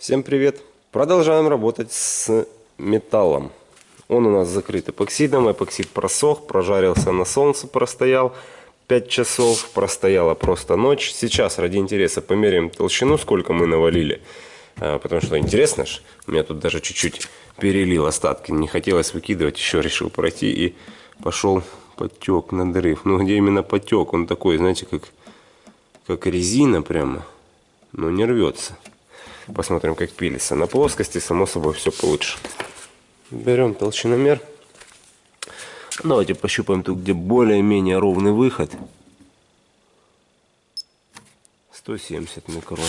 Всем привет! Продолжаем работать с металлом. Он у нас закрыт эпоксидом. Эпоксид просох, прожарился на солнце, простоял 5 часов. Простояла просто ночь. Сейчас ради интереса померяем толщину, сколько мы навалили. А, потому что интересно ж, у меня тут даже чуть-чуть перелил остатки. Не хотелось выкидывать, еще решил пройти и пошел потек, надрыв. Ну где именно потек? Он такой, знаете, как, как резина прямо, но не рвется. Посмотрим, как пилится. На плоскости, само собой, все получше. Берем толщиномер. Давайте пощупаем тут, где более-менее ровный выход. 170 микрон.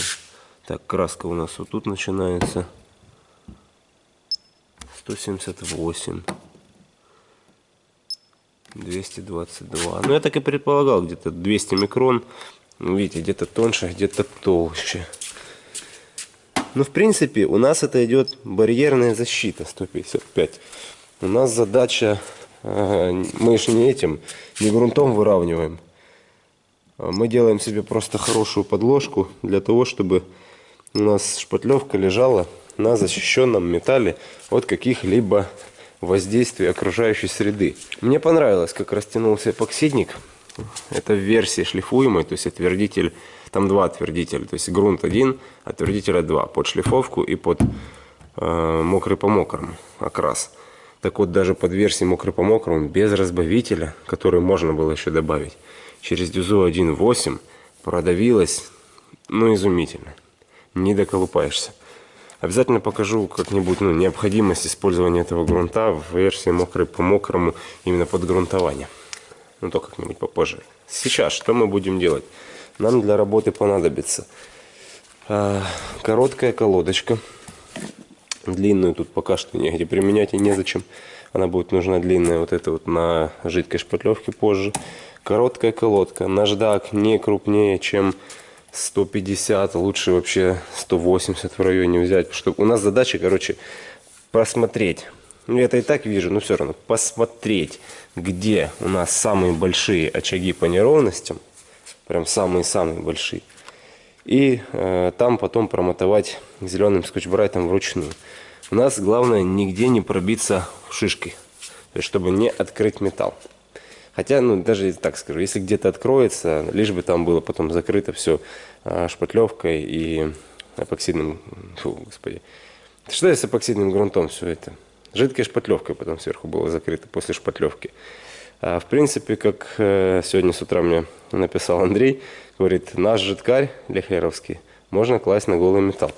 Так, краска у нас вот тут начинается. 178. 222. Ну, я так и предполагал, где-то 200 микрон. Видите, где-то тоньше, где-то толще. Ну, в принципе, у нас это идет барьерная защита 155. У нас задача, э, мы же не этим, не грунтом выравниваем. А мы делаем себе просто хорошую подложку для того, чтобы у нас шпатлевка лежала на защищенном металле от каких-либо воздействий окружающей среды. Мне понравилось, как растянулся эпоксидник. Это в версии шлифуемой, то есть отвердитель там два отвердителя, то есть грунт один, отвердителя два, под шлифовку и под э, мокрый по мокрому окрас. Так вот, даже под версией мокрый по мокрому, без разбавителя, который можно было еще добавить, через дюзу 1.8 продавилось, ну, изумительно. Не доколупаешься. Обязательно покажу как-нибудь ну, необходимость использования этого грунта в версии мокрый по мокрому именно под грунтование. Ну, то как-нибудь попозже. Сейчас что мы будем делать? Нам для работы понадобится а, короткая колодочка. Длинную тут пока что негде применять и незачем. Она будет нужна длинная вот это вот на жидкой шпатлевке позже. Короткая колодка. Наждак не крупнее, чем 150, лучше вообще 180 в районе взять. Чтобы у нас задача, короче, просмотреть. Ну, это и так вижу, но все равно посмотреть, где у нас самые большие очаги по неровностям прям самые-самые большие. И э, там потом промотовать зеленым скотч-брайтом вручную. У нас главное нигде не пробиться шишкой, то есть чтобы не открыть металл. Хотя, ну, даже так скажу, если где-то откроется, лишь бы там было потом закрыто все э, шпатлевкой и эпоксидным, фу, господи. Что я с эпоксидным грунтом все это? Жидкой шпатлевкой потом сверху было закрыто после шпатлевки. А, в принципе, как э, сегодня с утра мне написал Андрей, говорит, наш жидкарь лехлеровский можно класть на голый металл.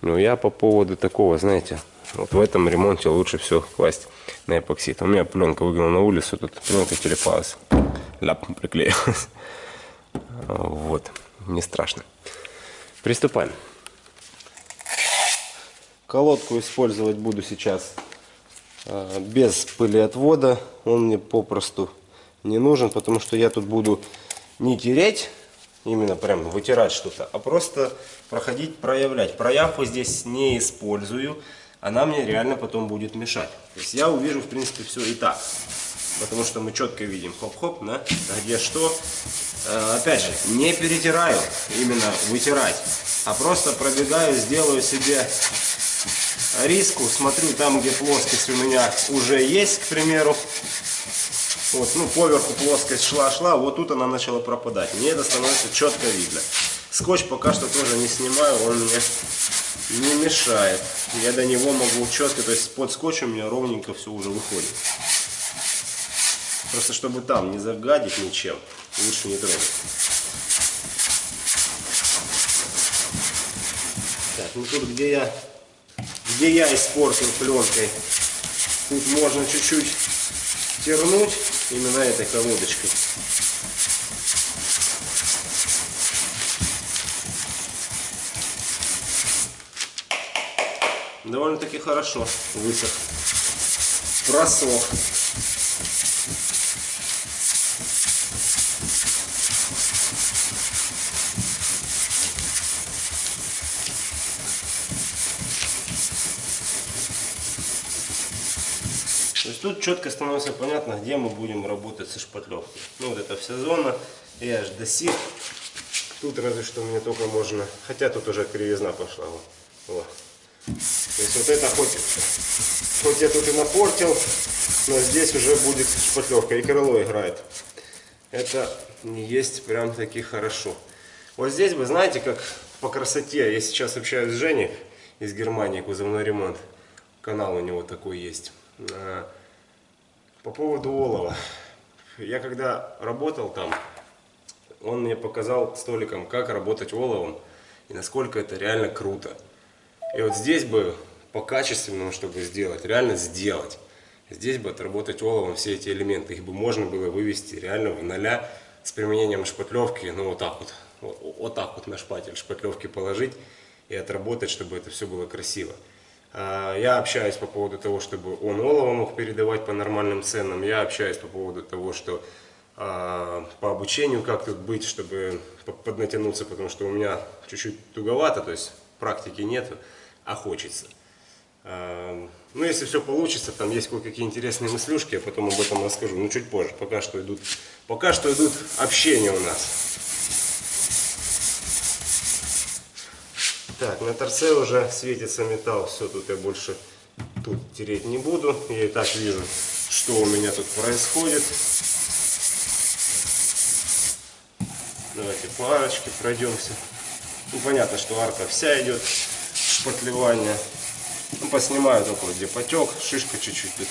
Но я по поводу такого, знаете, вот в этом ремонте лучше все класть на эпоксид. У меня пленка выгнала на улицу, тут пленка телепалась, ляп приклеилась. Вот, не страшно. Приступаем. Колодку использовать буду сейчас без пылеотвода. Он мне попросту не нужен, потому что я тут буду не тереть, именно прям вытирать что-то, а просто проходить, проявлять. Проявку здесь не использую, она мне реально потом будет мешать. То есть я увижу, в принципе, все и так. Потому что мы четко видим, хоп-хоп, да, где что. Э, опять же, не перетираю, именно вытирать, а просто пробегаю, сделаю себе риску, смотрю там, где плоскость у меня уже есть, к примеру. Вот, ну, поверху плоскость шла-шла, вот тут она начала пропадать. Мне это становится четко видно. Скотч пока что тоже не снимаю, он мне не мешает. Я до него могу четко, то есть под скотчем у меня ровненько все уже выходит. Просто чтобы там не загадить ничем, лучше не трогать. Так, ну тут где я где я испортил пленкой. Тут можно чуть-чуть тернуть именно этой колодочкой. Довольно-таки хорошо высох. Просох. Тут четко становится понятно, где мы будем работать со шпатлевкой. Ну вот это вся зона, и аж до сих. Тут разве что мне только можно, хотя тут уже кривизна пошла. Вот. То есть вот это хоть, хоть я тут и напортил, но здесь уже будет шпатлевка. И крыло играет. Это не есть прям таки хорошо. Вот здесь вы знаете, как по красоте. Я сейчас общаюсь с Женей из Германии, кузовной ремонт. Канал у него такой есть. По поводу олова. Я когда работал там, он мне показал столиком, как работать оловом и насколько это реально круто. И вот здесь бы по качественному, чтобы сделать, реально сделать. Здесь бы отработать оловом все эти элементы, их бы можно было вывести реально в ноля с применением шпатлевки, ну вот так вот, вот, вот так вот на шпатель шпатлевки положить и отработать, чтобы это все было красиво. А, я общаюсь по поводу того, чтобы он олово мог передавать по нормальным ценам. Я общаюсь по поводу того, что а, по обучению как тут быть, чтобы поднатянуться, потому что у меня чуть-чуть туговато, то есть практики нет, а хочется. А, ну, если все получится, там есть кое-какие интересные мыслюшки, я потом об этом расскажу, но чуть позже. Пока что идут, пока что идут общения у нас. Так, на торце уже светится металл. Все, тут я больше тут тереть не буду. Я и так вижу, что у меня тут происходит. Давайте по арочке пройдемся. Ну, понятно, что арка вся идет шпатлевание. Ну, поснимаю только где потек, шишка чуть-чуть тут.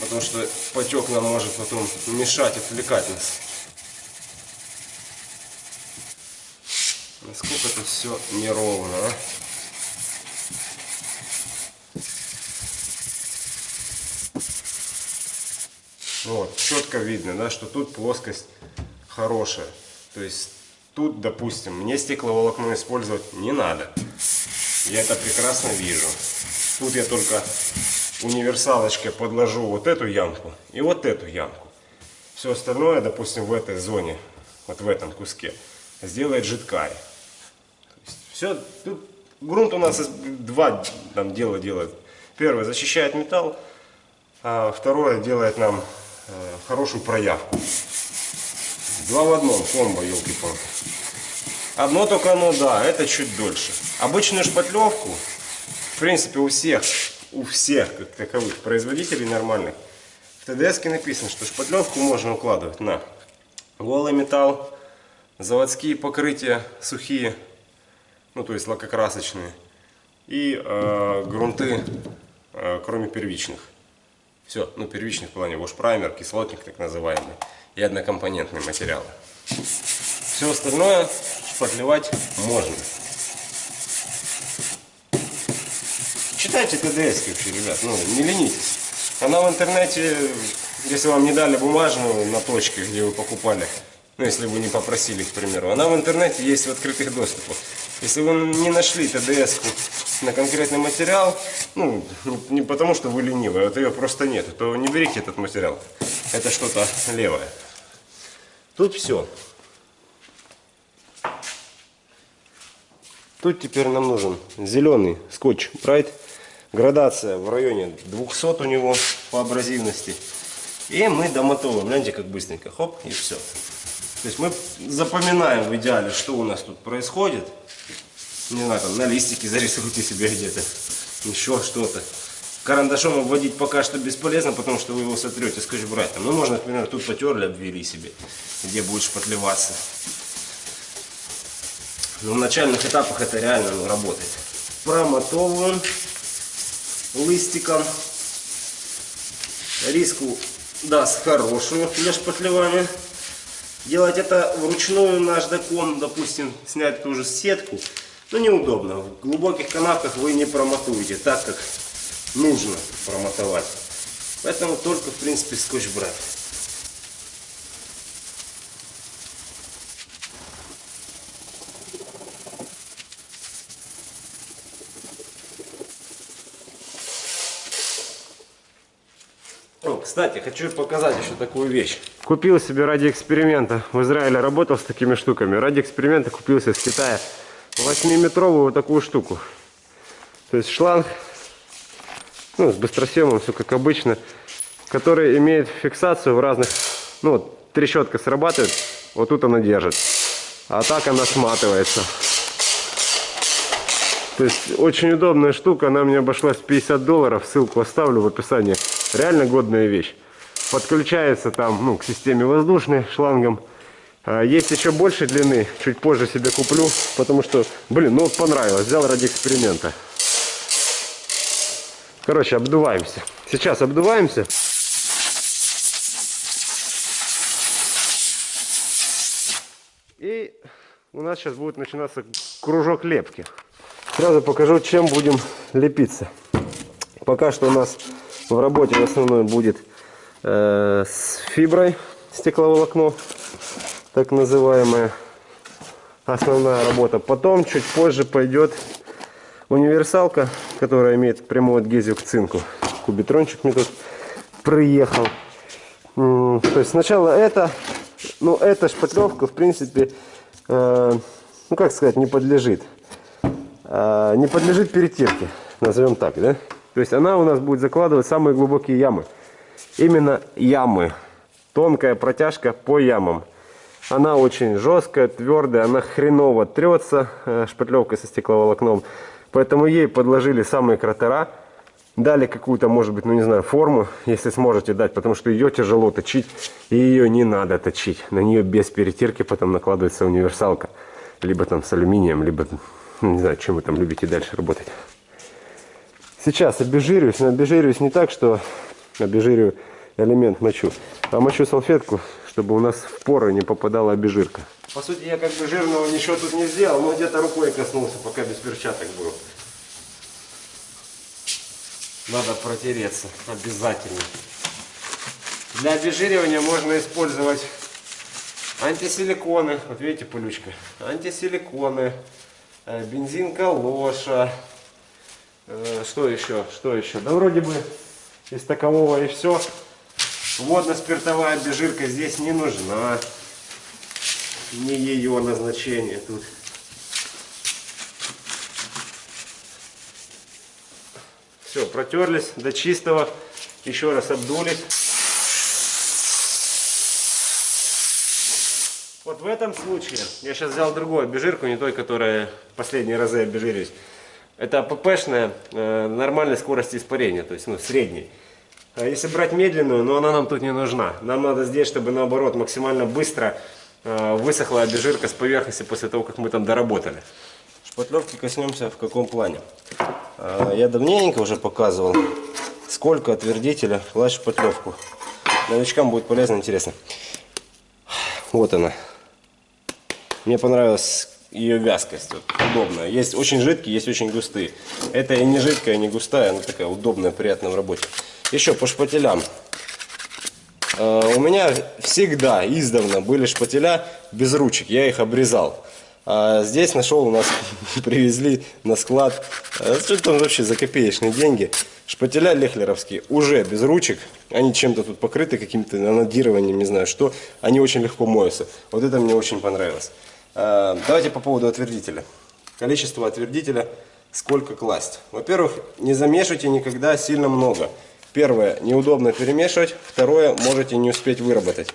Потому что потек нам может потом мешать, отвлекать нас. Насколько это все неровно, а? Вот, четко видно, да, что тут плоскость хорошая. То есть тут, допустим, мне стекловолокно использовать не надо. Я это прекрасно вижу. Тут я только универсалочкой подложу вот эту ямку и вот эту ямку. Все остальное, допустим, в этой зоне, вот в этом куске, сделает жидкая. Все, тут грунт у нас два там дела делает. Первое, защищает металл, а второе, делает нам э, хорошую проявку. Два в одном, комбо, елки-палки. Одно только оно, да, это чуть дольше. Обычную шпатлевку, в принципе, у всех, у всех, как таковых производителей нормальных, в ТДС написано, что шпатлевку можно укладывать на голый металл, заводские покрытия сухие, ну то есть лакокрасочные, и э, грунты, э, кроме первичных. Все, ну первичных в плане вошпраймер, кислотник так называемый, и однокомпонентные материалы. Все остальное шпатлевать можно. Читайте ТДС вообще, ребят, ну не ленитесь. Она в интернете, если вам не дали бумажную на точке, где вы покупали, ну если вы не попросили, к примеру, она в интернете есть в открытых доступах. Если вы не нашли ТДС на конкретный материал, ну, не потому что вы ленивый, а вот ее просто нет, то не берите этот материал. Это что-то левое. Тут все. Тут теперь нам нужен зеленый скотч Bright. Градация в районе 200 у него по абразивности. И мы домотовываем. Гляньте, как быстренько. Хоп, и все. То есть мы запоминаем в идеале, что у нас тут происходит не знаю, там на листике зарисуйте себе где-то, еще что-то. Карандашом обводить пока что бесполезно, потому что вы его сотрете скотч-брайтом. Ну, можно, например, тут потерли, обвели себе, где будет шпатлеваться. Но в начальных этапах это реально ну, работает. Промотовываем листиком. Риску даст хорошую для шпатлевания. Делать это вручную наждаком, допустим, снять ту же сетку ну, неудобно. В глубоких канавках вы не промотуете так, как нужно промотовать. Поэтому только, в принципе, скотч брать. Кстати, хочу показать еще такую вещь. Купил себе ради эксперимента. В Израиле работал с такими штуками. Ради эксперимента купился из Китая 8-метровую вот такую штуку. То есть шланг, ну, с быстросъемом, все как обычно, который имеет фиксацию в разных, ну, вот, трещотка срабатывает, вот тут она держит, а так она сматывается. То есть очень удобная штука, она мне обошлась 50 долларов, ссылку оставлю в описании. Реально годная вещь. Подключается там ну, к системе воздушной шлангом. А, есть еще больше длины, чуть позже себе куплю, потому что, блин, ну вот понравилось, взял ради эксперимента. Короче, обдуваемся. Сейчас обдуваемся. И у нас сейчас будет начинаться кружок лепки. Сразу покажу, чем будем лепиться. Пока что у нас в работе в основной будет э, с фиброй стекловолокно, так называемая основная работа. Потом чуть позже пойдет универсалка, которая имеет прямую адгезию к цинку. Кубитрончик мне тут приехал. То есть сначала это, ну эта шпатлевка в принципе, э, ну как сказать, не подлежит. Э, не подлежит перетирке, назовем так, да? То есть она у нас будет закладывать самые глубокие ямы. Именно ямы. Тонкая протяжка по ямам. Она очень жесткая, твердая, она хреново трется э, шпатлевкой со стекловолокном. Поэтому ей подложили самые кратера, дали какую-то, может быть, ну не знаю, форму, если сможете дать, потому что ее тяжело точить, и ее не надо точить. На нее без перетирки потом накладывается универсалка, либо там с алюминием, либо, ну, не знаю, чем вы там любите дальше работать. Сейчас обезжириваюсь, но обезжириваюсь не так, что обезжириваю элемент мочу, а мочу салфетку, чтобы у нас в поры не попадала обезжирка. По сути, я как бы жирного ничего тут не сделал, но где-то рукой коснулся, пока без перчаток был. Надо протереться обязательно. Для обезжиривания можно использовать антисиликоны. Вот видите, пылючка. Антисиликоны, э, бензин калоша. Э, что еще? Что еще? Да вроде бы из такового и все. Водно-спиртовая обезжирка здесь не нужна не ее назначение тут. Все, протерлись до чистого. Еще раз обдулись. Вот в этом случае, я сейчас взял другую обезжирку, не той, которая последние разы обезжирились. Это ППшная э, нормальной скорости испарения, то есть ну, средней. А если брать медленную, но она нам тут не нужна. Нам надо здесь, чтобы наоборот максимально быстро Э, высохла обезжирка с поверхности после того, как мы там доработали. Шпатлевки коснемся в каком плане. Э, я давненько уже показывал, сколько отвердителя класть шпатлевку. Новичкам будет полезно, интересно. Вот она. Мне понравилась ее вязкость, вот, удобная. Есть очень жидкие, есть очень густые. Это и не жидкая, и не густая, она такая удобная, приятная в работе. Еще по шпателям. Э, у меня всегда издавна были шпателя без ручек, я их обрезал. А здесь нашел, у нас привезли на склад, э, что там вообще за копеечные деньги. Шпателя лехлеровские уже без ручек, они чем-то тут покрыты, каким-то анодированием, не знаю что. Они очень легко моются. Вот это мне очень понравилось. Э, давайте по поводу отвердителя. Количество отвердителя, сколько класть. Во-первых, не замешивайте никогда сильно много. Первое, неудобно перемешивать. Второе, можете не успеть выработать.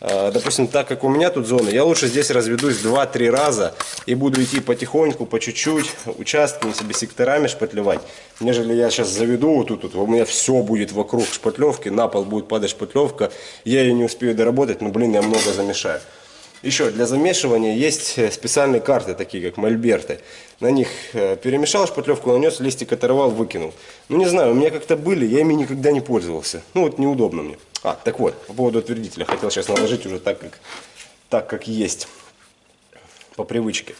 А, допустим, так как у меня тут зона, я лучше здесь разведусь 2-3 раза и буду идти потихоньку, по чуть-чуть, участками себе секторами шпатлевать, нежели я сейчас заведу вот тут, вот, у меня все будет вокруг шпатлевки, на пол будет падать шпатлевка, я ее не успею доработать, но, блин, я много замешаю. Еще для замешивания есть э, специальные карты, такие как мольберты. На них э, перемешал шпатлевку, нанес, листик оторвал, выкинул. Ну не знаю, у меня как-то были, я ими никогда не пользовался. Ну вот неудобно мне. А, так вот, по поводу отвердителя. Хотел сейчас наложить уже так, как, так, как есть. По привычке.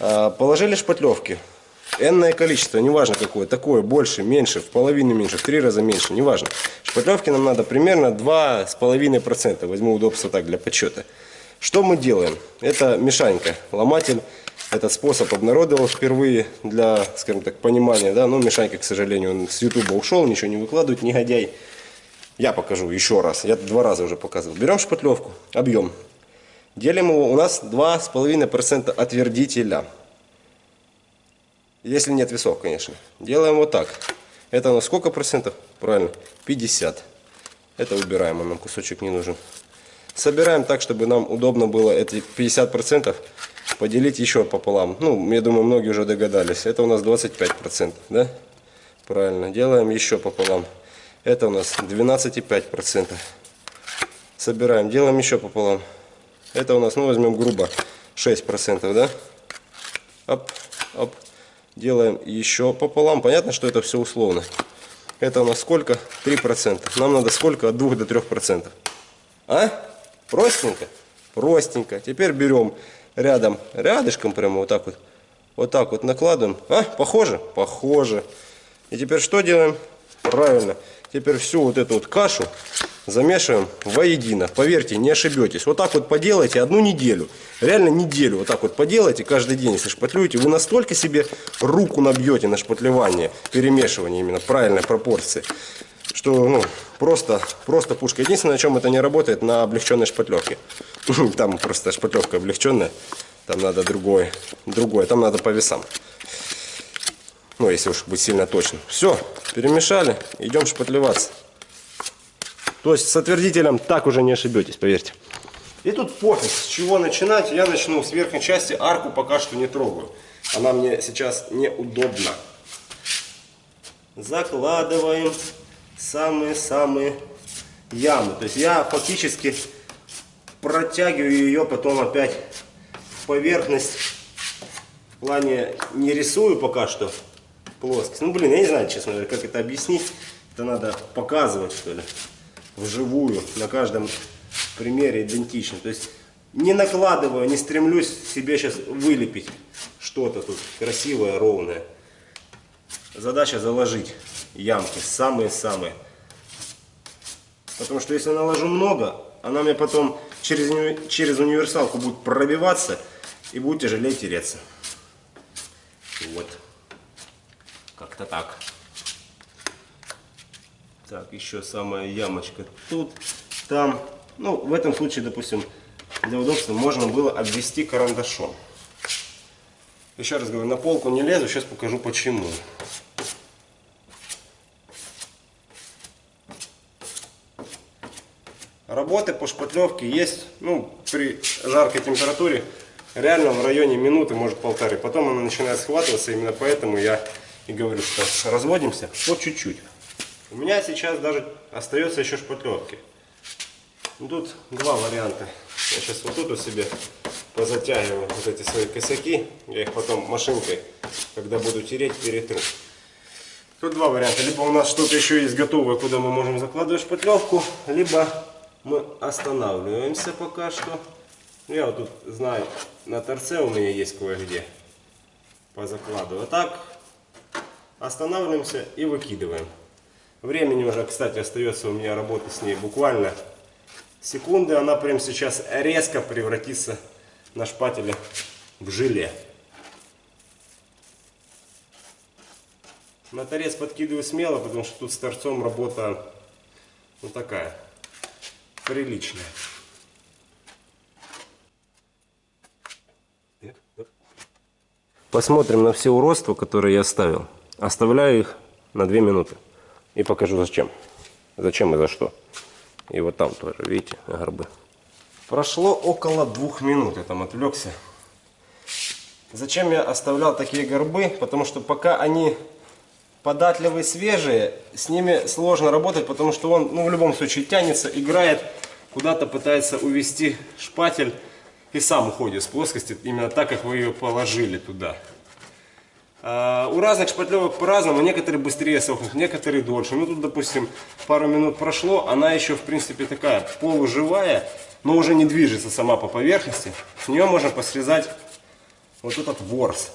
А, положили шпатлевки. Энное количество, неважно какое, такое, больше, меньше, в половину меньше, в три раза меньше, неважно. Шпатлевки нам надо примерно 2,5%, возьму удобство так для подсчета. Что мы делаем? Это мешанька, ломатель. Этот способ обнародовал впервые для, скажем так, понимания. Да? Но мешанька, к сожалению, он с ютуба ушел, ничего не выкладывает, негодяй. Я покажу еще раз. Я два раза уже показывал. Берем шпатлевку, объем. Делим его, у нас 2,5% отвердителя. Если нет весов, конечно. Делаем вот так. Это у нас сколько процентов? Правильно, 50. Это убираем, нам кусочек не нужен. Собираем так, чтобы нам удобно было эти 50% поделить еще пополам. Ну, я думаю, многие уже догадались. Это у нас 25%, да? Правильно. Делаем еще пополам. Это у нас 12,5%. Собираем. Делаем еще пополам. Это у нас, ну, возьмем грубо, 6%, да? Оп, оп. Делаем еще пополам. Понятно, что это все условно. Это у нас сколько? 3%. Нам надо сколько? От 2 до 3%. А? Простенько? Простенько. Теперь берем рядом, рядышком прямо вот так вот. Вот так вот накладываем. А? Похоже? Похоже. И теперь что делаем? Правильно. Теперь всю вот эту вот кашу замешиваем воедино. Поверьте, не ошибетесь. Вот так вот поделайте одну неделю. Реально неделю вот так вот поделайте каждый день, если шпатлюете. Вы настолько себе руку набьете на шпатлевание, перемешивание именно правильной пропорции, что ну, просто, просто пушка. Единственное, на чем это не работает, на облегченной шпатлевке. Там просто шпатлевка облегченная. Там надо другое, другое. Там надо по весам. Ну, если уж быть сильно точным. Все, перемешали, идем шпатлеваться. То есть с отвердителем так уже не ошибетесь, поверьте. И тут пофиг, с чего начинать. Я начну с верхней части, арку пока что не трогаю. Она мне сейчас неудобна. Закладываем самые-самые ямы. То есть я фактически протягиваю ее потом опять в поверхность. В плане не рисую пока что плоскость. Ну блин, я не знаю, честно говоря, как это объяснить. Это надо показывать что ли вживую, на каждом примере идентично. То есть не накладываю, не стремлюсь себе сейчас вылепить что-то тут красивое, ровное. Задача заложить ямки, самые-самые. Потому что если наложу много, она мне потом через, через универсалку будет пробиваться и будет тяжелее тереться. Вот. Как-то так. Так, еще самая ямочка тут, там. Ну, в этом случае, допустим, для удобства можно было обвести карандашом. Еще раз говорю, на полку не лезу, сейчас покажу почему. Работы по шпатлевке есть, ну, при жаркой температуре, реально в районе минуты, может полторы. Потом она начинает схватываться, именно поэтому я и говорю, что разводимся по чуть-чуть. У меня сейчас даже остается еще шпатлевки. Ну, тут два варианта. Я сейчас вот тут вот себе позатягиваю вот эти свои косяки. Я их потом машинкой, когда буду тереть, перетру. Тут два варианта. Либо у нас что-то еще есть готовое, куда мы можем закладывать шпатлевку, либо мы останавливаемся пока что. Ну, я вот тут знаю, на торце у меня есть кое-где позакладываю. Так, останавливаемся и выкидываем. Времени уже, кстати, остается у меня работы с ней буквально секунды. Она прямо сейчас резко превратится на шпателе в желе. На торец подкидываю смело, потому что тут с торцом работа вот такая, приличная. Посмотрим на все уродства, которые я оставил. Оставляю их на 2 минуты. И покажу зачем. Зачем и за что. И вот там тоже, видите, горбы. Прошло около двух минут, я там отвлекся. Зачем я оставлял такие горбы? Потому что пока они податливые, свежие, с ними сложно работать, потому что он ну, в любом случае тянется, играет, куда-то пытается увести шпатель и сам уходит с плоскости, именно так, как вы ее положили туда. А, у разных шпатлевок по-разному, некоторые быстрее сохнут, некоторые дольше. Ну тут, допустим, пару минут прошло, она еще, в принципе, такая полуживая, но уже не движется сама по поверхности. С нее можно посрезать вот этот ворс.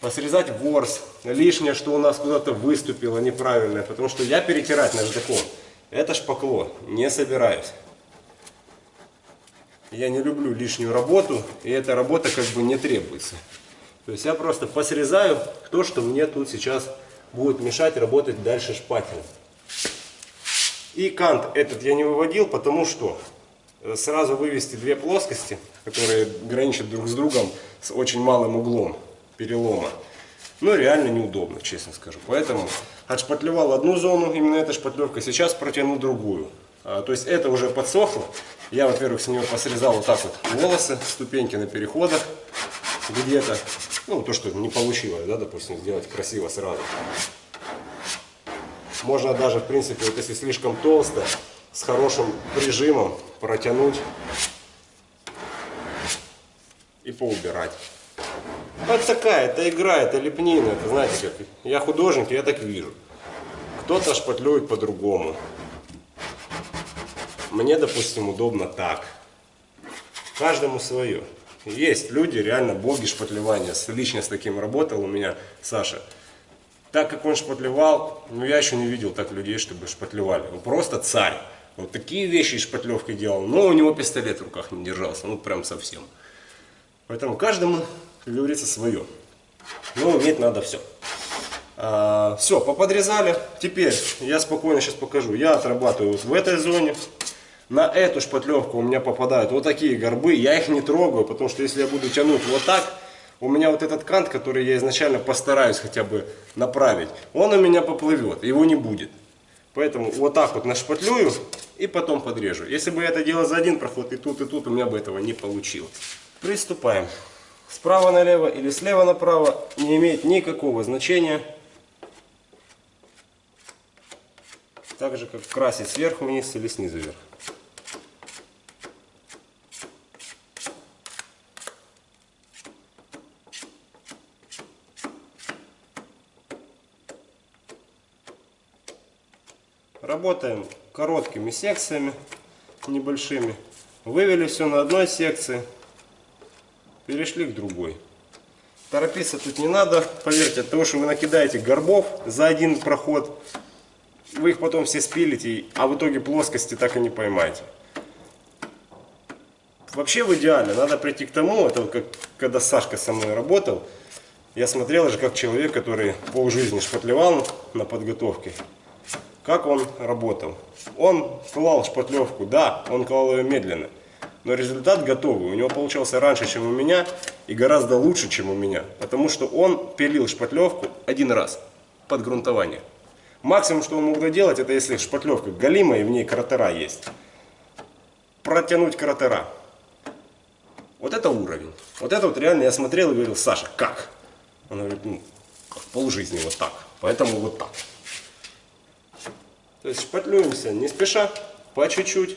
Посрезать ворс, лишнее, что у нас куда-то выступило неправильное, потому что я перетирать наждаком, это шпакло, не собираюсь. Я не люблю лишнюю работу, и эта работа как бы не требуется. То есть я просто посрезаю то, что мне тут сейчас будет мешать работать дальше шпателем. И кант этот я не выводил, потому что э, сразу вывести две плоскости, которые граничат друг с другом с очень малым углом перелома, ну реально неудобно, честно скажу. Поэтому отшпатлевал одну зону, именно эта шпатлевка, сейчас протяну другую. А, то есть это уже подсохло, Я, во-первых, с него посрезал вот так вот волосы, ступеньки на переходах где-то. Ну, то, что не получилось, да, допустим, сделать красиво сразу. Можно даже, в принципе, вот если слишком толсто, с хорошим прижимом протянуть и поубирать. Это такая, это игра, это лепнина, это знаете как. Я художник, я так вижу. Кто-то шпатлюет по-другому. Мне, допустим, удобно так. Каждому свое. Есть люди, реально боги шпатлевания. Лично с таким работал у меня Саша. Так как он шпатлевал, ну я еще не видел так людей, чтобы шпатлевали. Он просто царь. Вот такие вещи шпатлевкой делал, но у него пистолет в руках не держался, ну прям совсем. Поэтому каждому, как говорится, свое. Но уметь надо все. А, все, поподрезали. Теперь я спокойно сейчас покажу. Я отрабатываю в этой зоне. На эту шпатлевку у меня попадают вот такие горбы. Я их не трогаю, потому что если я буду тянуть вот так, у меня вот этот кант, который я изначально постараюсь хотя бы направить, он у меня поплывет, его не будет. Поэтому вот так вот нашпатлюю и потом подрежу. Если бы я это делал за один проход, и тут, и тут, у меня бы этого не получилось. Приступаем. Справа налево или слева направо не имеет никакого значения. Так же, как красить сверху вниз или снизу вверх. Работаем короткими секциями, небольшими. Вывели все на одной секции, перешли к другой. Торопиться тут не надо, поверьте, от того, что вы накидаете горбов за один проход, вы их потом все спилите, а в итоге плоскости так и не поймаете. Вообще в идеале надо прийти к тому, это вот как когда Сашка со мной работал, я смотрел же как человек, который полжизни шпатлевал на подготовке, как он работал. Он клал шпатлевку, да, он клал ее медленно, но результат готовый. У него получался раньше, чем у меня, и гораздо лучше, чем у меня. Потому что он пилил шпатлевку один раз под грунтование. Максимум, что он мог делать, это если шпатлевка галимая и в ней кратера есть. Протянуть кратера. Вот это уровень. Вот это вот реально я смотрел и говорил, Саша, как? Он говорит, ну, полжизни вот так. Поэтому вот так. То есть шпатлюемся не спеша, по чуть-чуть.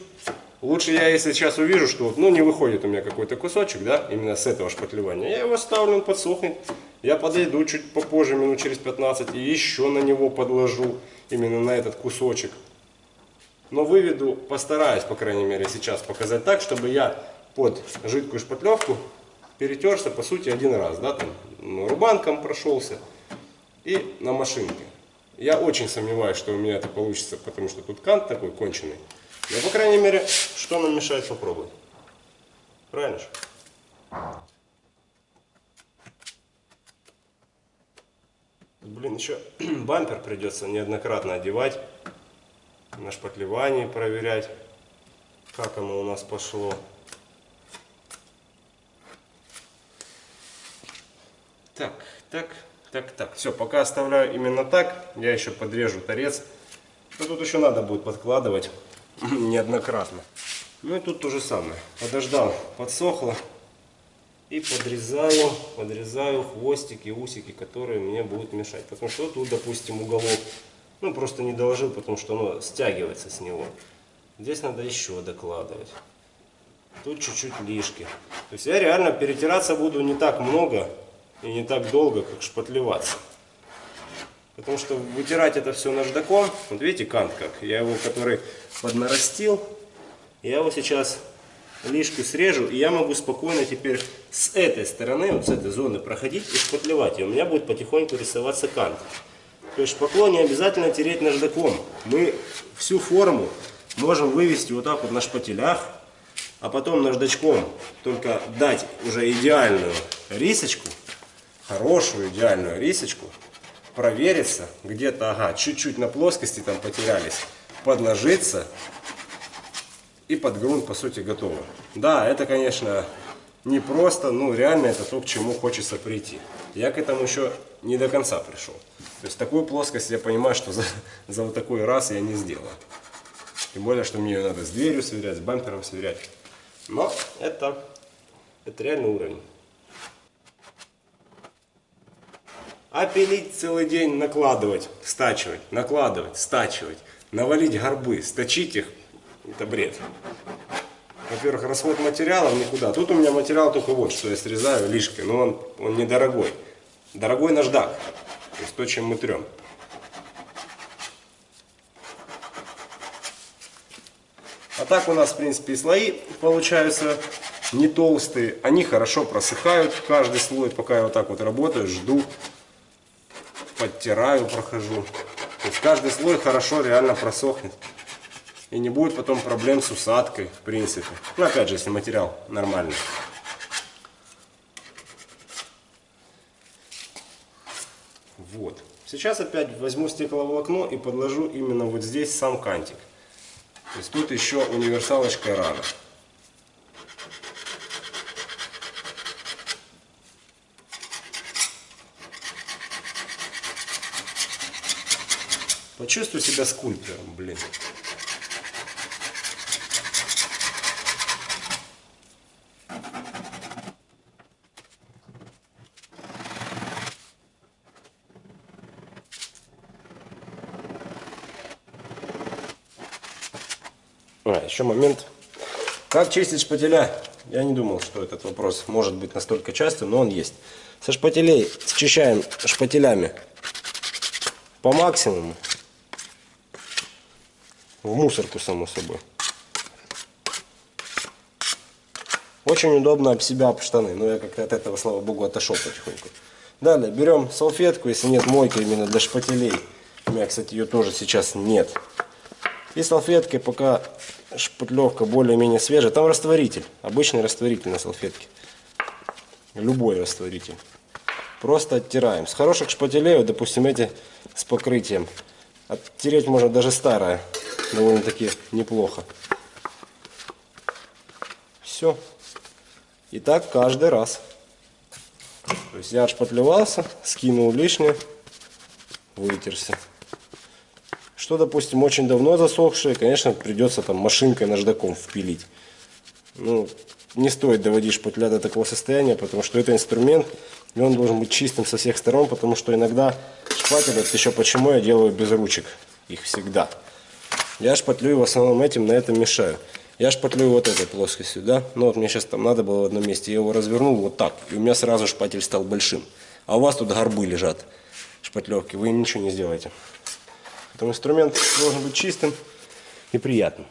Лучше я, если сейчас увижу, что ну, не выходит у меня какой-то кусочек, да, именно с этого шпатлевания, я его ставлю, он подсохнет. Я подойду чуть попозже, минут через 15, и еще на него подложу, именно на этот кусочек. Но выведу, постараюсь, по крайней мере, сейчас показать так, чтобы я под жидкую шпатлевку перетерся, по сути, один раз, да, там, рубанком прошелся и на машинке. Я очень сомневаюсь, что у меня это получится, потому что тут кант такой конченый. Но, по крайней мере, что нам мешает попробовать? Правильно же? Блин, еще бампер придется неоднократно одевать, на шпатлевании проверять, как оно у нас пошло. Так, так. Так, так, все, пока оставляю именно так. Я еще подрежу торец. Но тут еще надо будет подкладывать неоднократно. Ну и тут то же самое. Подождал, подсохло. И подрезаю, подрезаю хвостики, усики, которые мне будут мешать. Потому что тут, допустим, уголок, ну просто не доложил, потому что оно стягивается с него. Здесь надо еще докладывать. Тут чуть-чуть лишки. То есть я реально перетираться буду не так много, и не так долго, как шпатлеваться. Потому что вытирать это все наждаком, вот видите кант как, я его, который поднарастил, я его сейчас лишку срежу, и я могу спокойно теперь с этой стороны, вот с этой зоны проходить и шпатлевать, и у меня будет потихоньку рисоваться кант. То есть шпакло не обязательно тереть наждаком, мы всю форму можем вывести вот так вот на шпателях, а потом наждачком только дать уже идеальную рисочку, хорошую идеальную рисочку, провериться, где-то, ага, чуть-чуть на плоскости там потерялись, подложиться, и под грунт, по сути, готово. Да, это, конечно, не просто, ну, реально это то, к чему хочется прийти. Я к этому еще не до конца пришел. То есть такую плоскость я понимаю, что за, за вот такой раз я не сделаю. Тем более, что мне ее надо с дверью сверять, с бампером сверять. Но это, это реальный уровень. А пилить целый день, накладывать, стачивать, накладывать, стачивать, навалить горбы, сточить их, это бред. Во-первых, расход материалов никуда. Тут у меня материал только вот, что я срезаю лишкой, но он, он недорогой. Дорогой наждак, то есть то, чем мы трем. А так у нас, в принципе, слои получаются не толстые. Они хорошо просыхают, каждый слой, пока я вот так вот работаю, жду, подтираю, прохожу. То есть каждый слой хорошо реально просохнет. И не будет потом проблем с усадкой, в принципе. Ну, опять же, если материал нормальный. Вот. Сейчас опять возьму стекловолокно и подложу именно вот здесь сам кантик. То есть тут еще универсалочка рано. Почувствуй себя скульптором, блин. А, еще момент. Как чистить шпателя? Я не думал, что этот вопрос может быть настолько частым, но он есть. Со шпателей счищаем шпателями по максимуму. В мусорку, само собой. Очень удобно об себя, об штаны. Но я как-то от этого, слава богу, отошел потихоньку. Далее берем салфетку, если нет мойка именно для шпателей. У меня, кстати, ее тоже сейчас нет. И салфеткой, пока шпатлевка более-менее свежая. Там растворитель, обычный растворитель на салфетке. Любой растворитель. Просто оттираем. С хороших шпателей, вот, допустим, эти с покрытием. Оттереть можно даже старое. Довольно-таки неплохо. Все. И так каждый раз. То есть я отшпатлевался, скинул лишнее, вытерся. Что, допустим, очень давно засохшее, конечно, придется там машинкой наждаком впилить. Ну, не стоит доводить шпатля до такого состояния, потому что это инструмент, и он должен быть чистым со всех сторон, потому что иногда шпатель, это еще почему я делаю без ручек, их всегда. Я шпатлюю в основном этим, на этом мешаю. Я шпатлюю вот этой плоскостью, да? Ну вот мне сейчас там надо было в одном месте, я его развернул вот так, и у меня сразу шпатель стал большим. А у вас тут горбы лежат, шпатлевки, вы ничего не сделаете. Поэтому инструмент должен быть чистым и приятным.